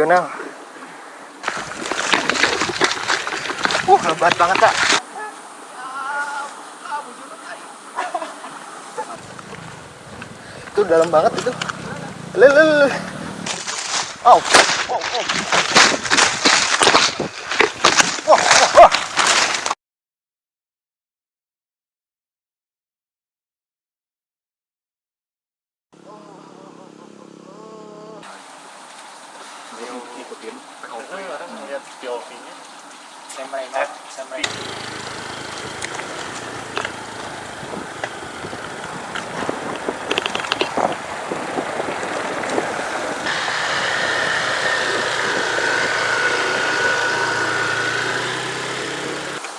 Regional. Uh, lebat banget, Kak. Itu dalam banget itu. Lele. Oh, oh, oh. Wah, wah, wah. ikutin POV orang ngeliat POV-nya Semrengat, semrengat.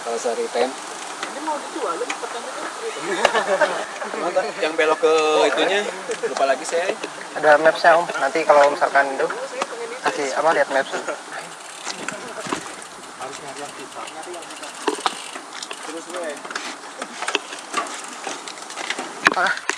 kalau sehari tem Ini mau dijual lu pertanyaan yang belok ke itunya lupa lagi saya Ada mapsnya om. Nanti kalau misalkan itu kasih apa lihat maps. Ah.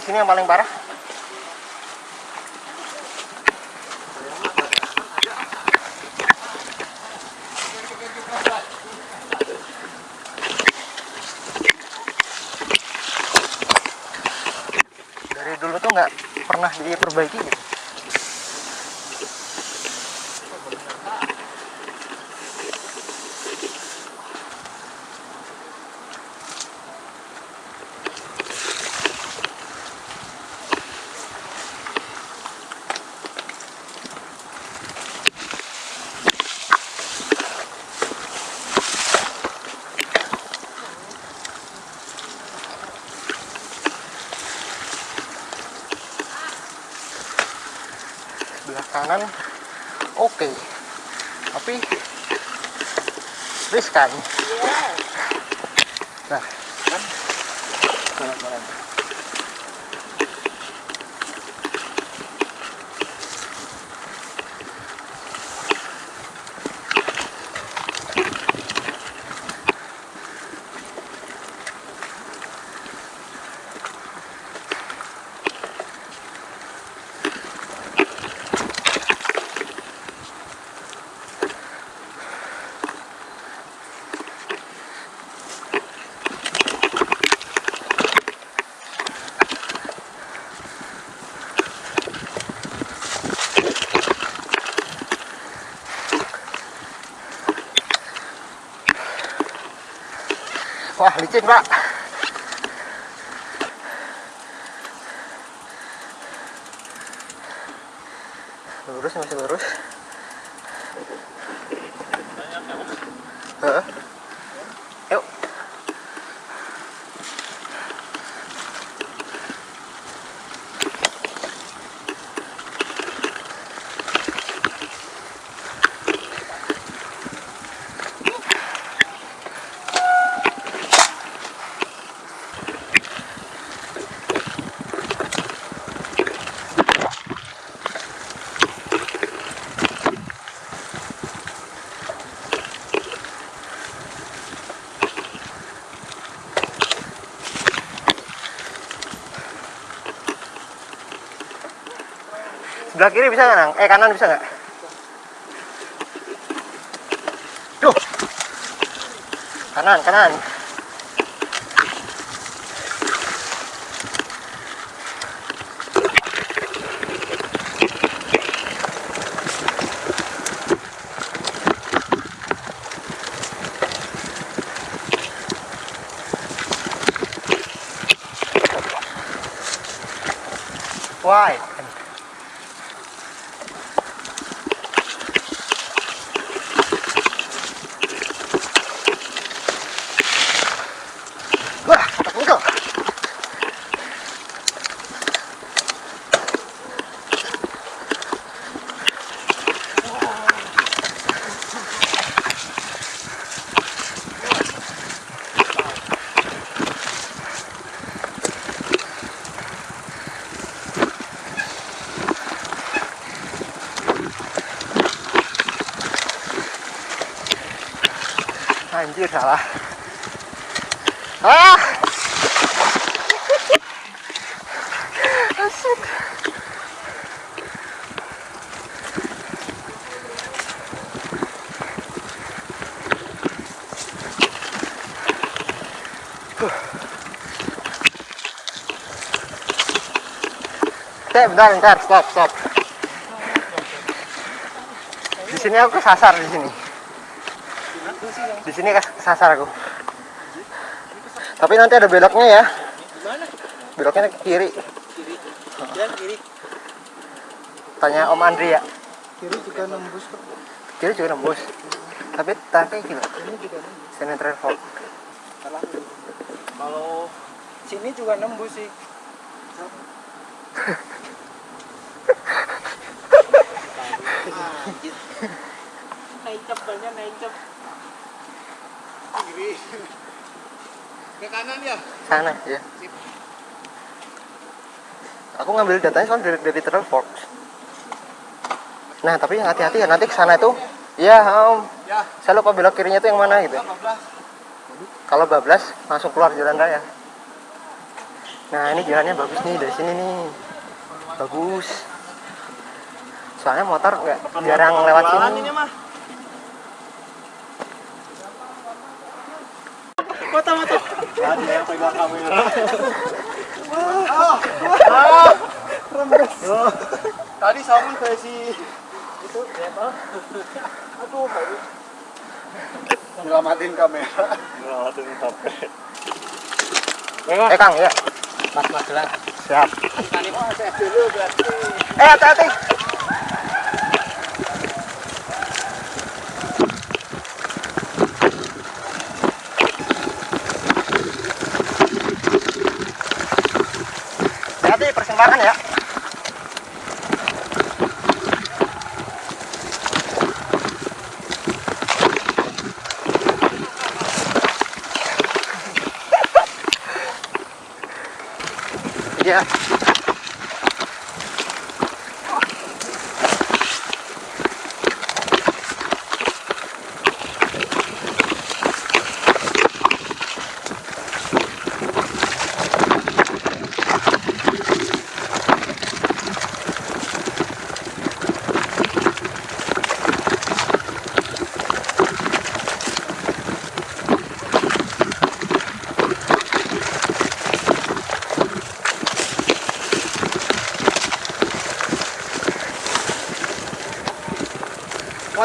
Di sini yang paling parah? Dari dulu tuh nggak pernah diperbaiki gitu. sebelah kanan oke. Tapi riskan nah kan kanan-kanan wah licin pak lurus masih lurus. Kiri bisa nggak? Eh, kanan bisa nggak? Duh. Kanan, kanan. Why? Anjir salah. Ah! Asik. Teh, bentar, bentar, stop, stop. Di sini aku kesasar di sini. Di sini kes- kesasar aku. Tapi nanti ada beloknya ya. Beloknya ke kiri. Dan kiri. Tanya Om Andri ya. kiri juga nembus kok Kiri juga nembus. Tapi tadi gila. ini juga nembus Sini travel. salah kalau sini juga nembus sih naik naik cep Kiri. Ke kanan ya. Sana ya. Aku ngambil datanya soal dari, dari Travelbox. Nah, tapi hati-hati ya nanti ke sana itu. Iya, Om. Ya. Saya lupa belok kirinya itu yang mana gitu. 14. Kalau bablas langsung keluar jalan raya. Nah ini jalannya bagus nih dari sini nih. Bagus. Soalnya motor nggak jarang lewat sini. mah Kota mata. Ada yang pegang kamera. Tadi sama kayak si itu siapa? Aduh, aduh. Nyelamatin kamera. Nyelamatin HP. Eh Kang ya. Mas Mas lah. Siap. Tadi mau saya dulu berarti. Eh. Hati-hati persimpangan ya. Iya.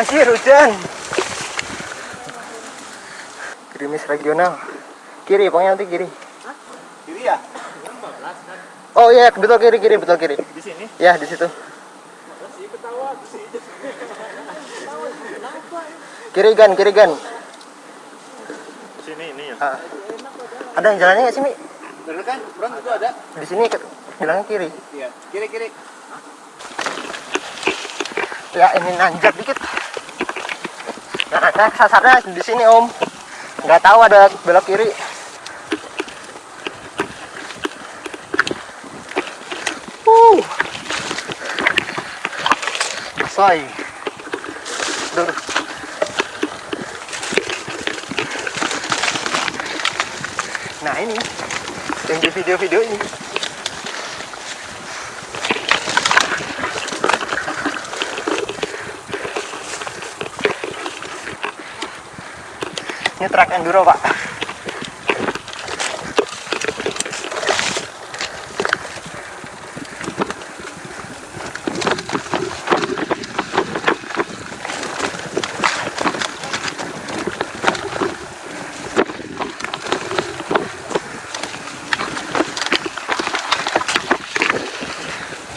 Masih hujan. Gerimis regional. Kiri, pokoknya nanti kiri. Kiri ya? Oh iya, betul kiri, kiri, betul kiri. Di sini. Ya, di situ. Kiri gan, kiri gan. Sini ini ya. Ah. ada yang jalannya nggak sih, Mi? Bener kan? Itu ada. Di sini bilangnya kiri. Iya. Kiri kiri. Ya, ini nanjak dikit. Nah, saya sasarnya di sini, Om. Nggak tahu ada belok kiri. Uh. Soy. Duh. Nah, ini yang di video-video ini. Ini truk enduro, Pak.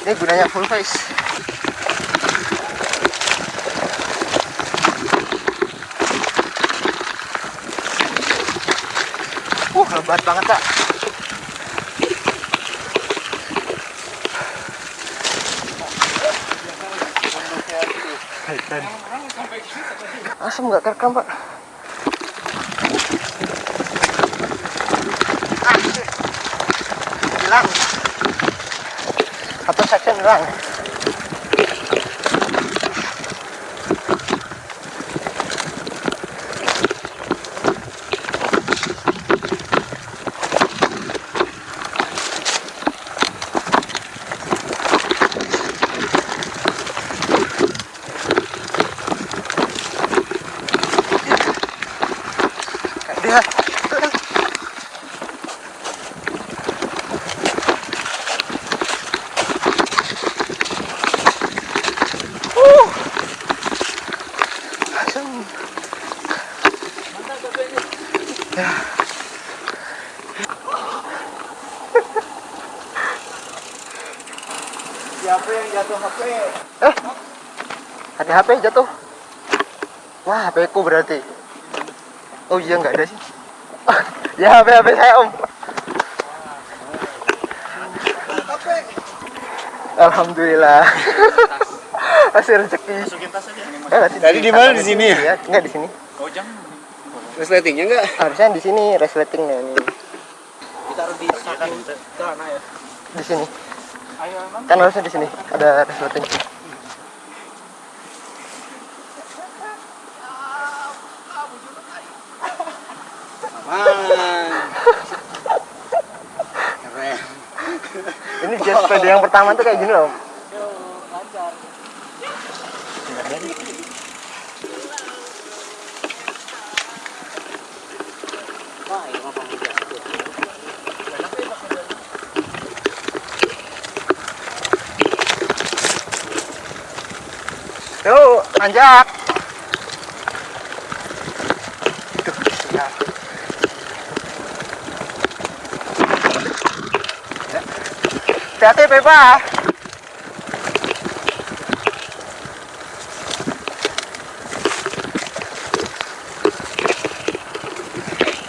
Ini gunanya full face. Lebat banget, Pak. Asam nggak kerekam, Pak. Hilang. Satu section hilang. Siapa yang jatuh HP? Eh, ada HP jatuh. Wah, HP ku berarti. Oh iya nggak ada sih. ya HP HP saya om. Alhamdulillah. Masih rezeki. Masukin tas aja. Eh, Tadi di mana? Di sini ya? Iya, enggak di sini. Oh jangan. Resletingnya enggak? Harusnya di sini resletingnya ini. Ditaruh di samping celana ya. Di sini. Kan harusnya di sini ada resleting. Aman. Keren. Ini jet sepeda yang pertama tuh kayak gini loh. Yuk, nanjak. Duh, siap. Hati-hati, Pepa.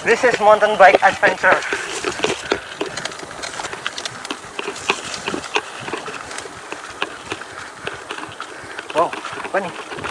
This is mountain bike adventure. Wow, apa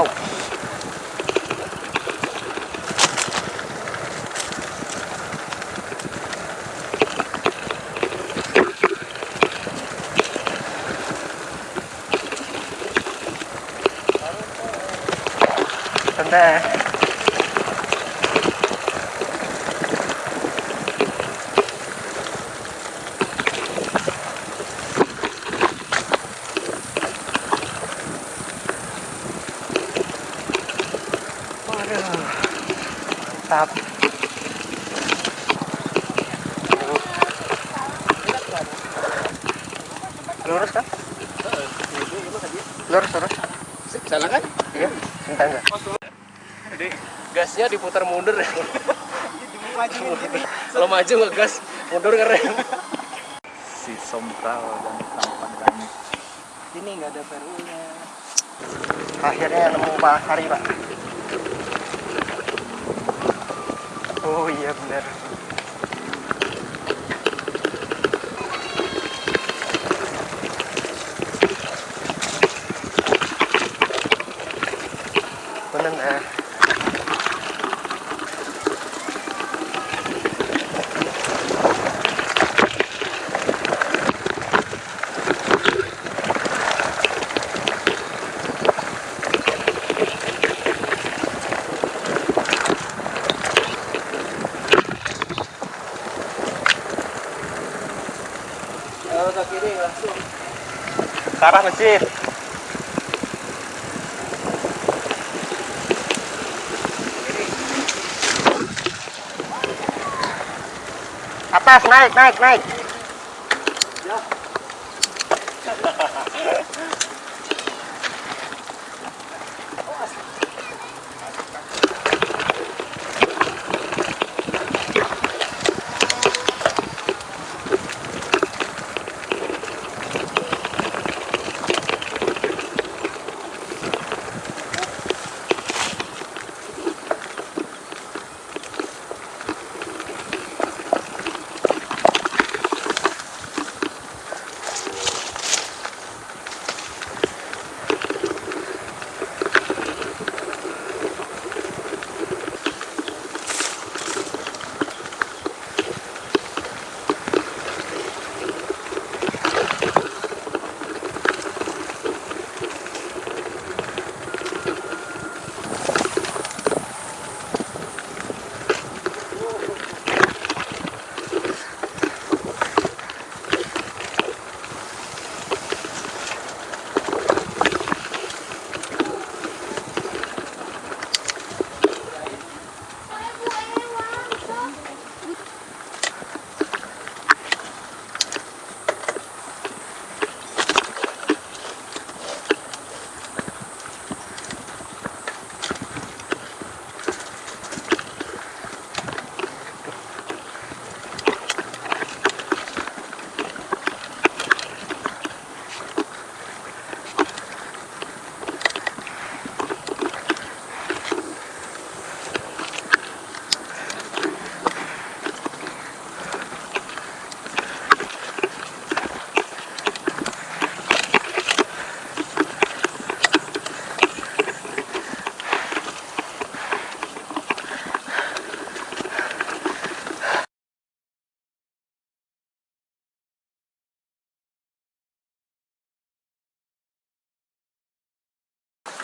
Oh. Lurus. Salah kan? Iya, enggak? Jadi gasnya diputar mundur ya. Maju Kalau maju ngegas, mundur keren. Si sompral dan tampan kami. Ini enggak ada perunya. Akhirnya nemu Pak Hari, Pak. Oh iya. Benar eh. kiri langsung. Ke arah masjid. Atas, naik, naik, naik.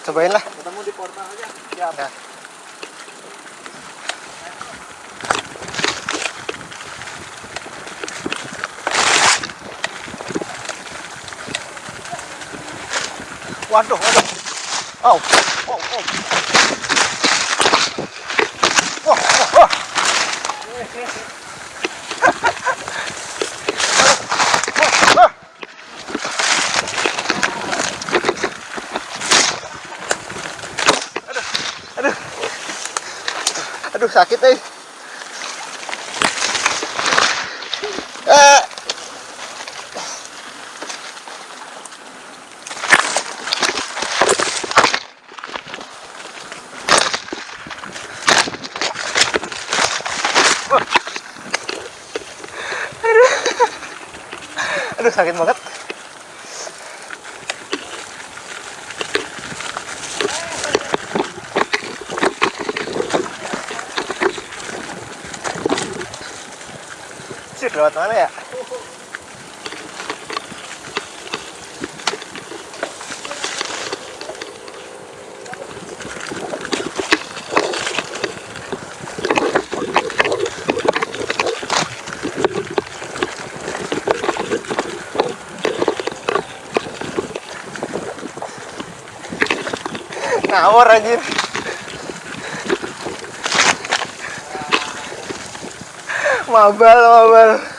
Cobain lah. Ketemu di portal aja. Ya. Waduh, waduh. Oh, Oh, oh. wah, wah, wah. Wah. Aduh, aduh, sakit eh. Eh, aduh sakit banget. Oh, brother, oh, brother.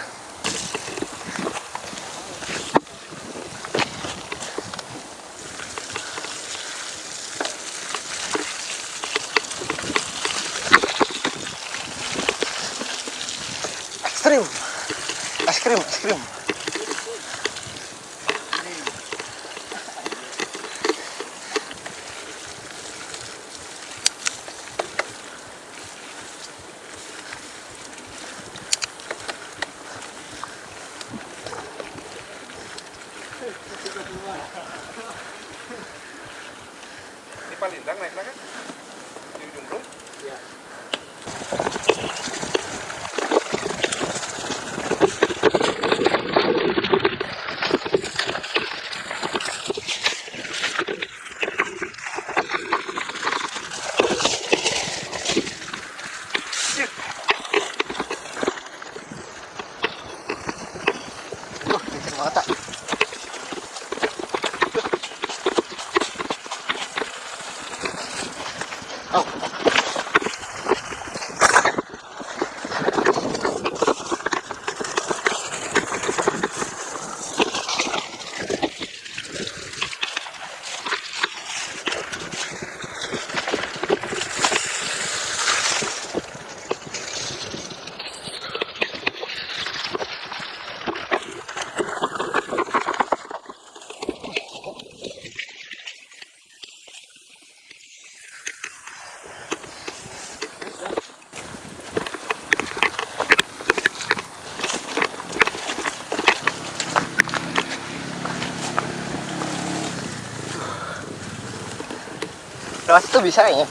Lewat situ bisa kayaknya.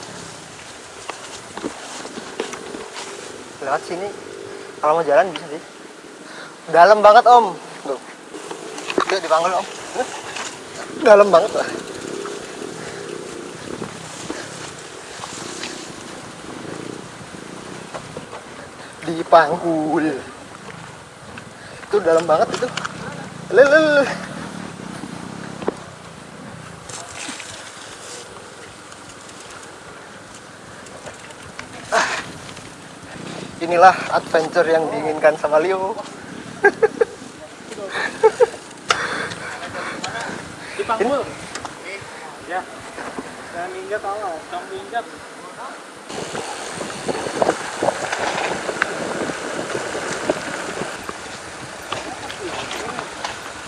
Lewat sini. Kalau mau jalan bisa sih. Dalam banget om. Tuh. Yuk dipanggil om. Dalam banget lah. Dipanggul. Itu dalam banget itu. Lele inilah adventure yang diinginkan sama Leo Dipanggul. Ya. Jangan minggat Allah, jangan minggat.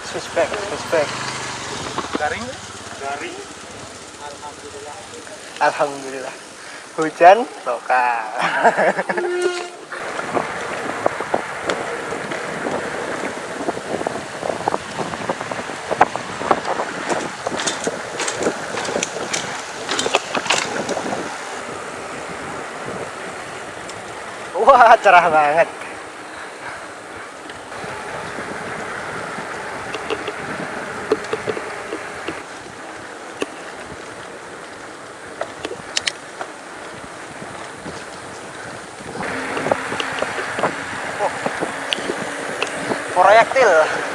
suspek suspek Garing? Garing. alhamdulillah hujan lokal Wah, cerah banget. proyektil